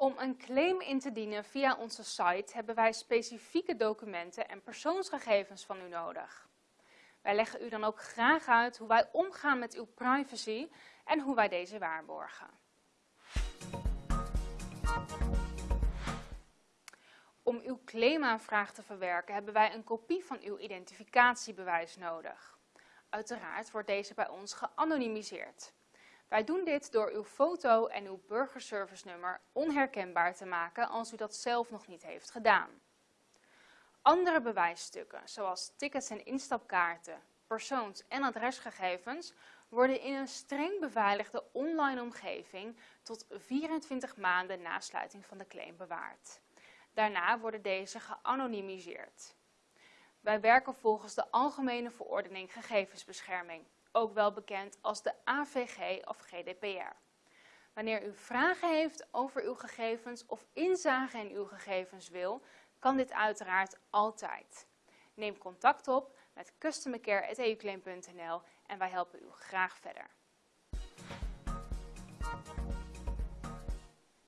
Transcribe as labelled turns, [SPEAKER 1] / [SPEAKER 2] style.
[SPEAKER 1] Om een claim in te dienen via onze site hebben wij specifieke documenten en persoonsgegevens van u nodig. Wij leggen u dan ook graag uit hoe wij omgaan met uw privacy en hoe wij deze waarborgen. Om uw claimaanvraag te verwerken hebben wij een kopie van uw identificatiebewijs nodig. Uiteraard wordt deze bij ons geanonimiseerd. Wij doen dit door uw foto en uw burgerservice nummer onherkenbaar te maken als u dat zelf nog niet heeft gedaan. Andere bewijsstukken, zoals tickets en instapkaarten, persoons- en adresgegevens, worden in een streng beveiligde online omgeving tot 24 maanden na sluiting van de claim bewaard. Daarna worden deze geanonimiseerd. Wij werken volgens de Algemene Verordening Gegevensbescherming, ook wel bekend als de AVG of GDPR. Wanneer u vragen heeft over uw gegevens of inzage in uw gegevens wil, kan dit uiteraard altijd. Neem contact op met customercare.euclaim.nl en wij helpen u graag verder.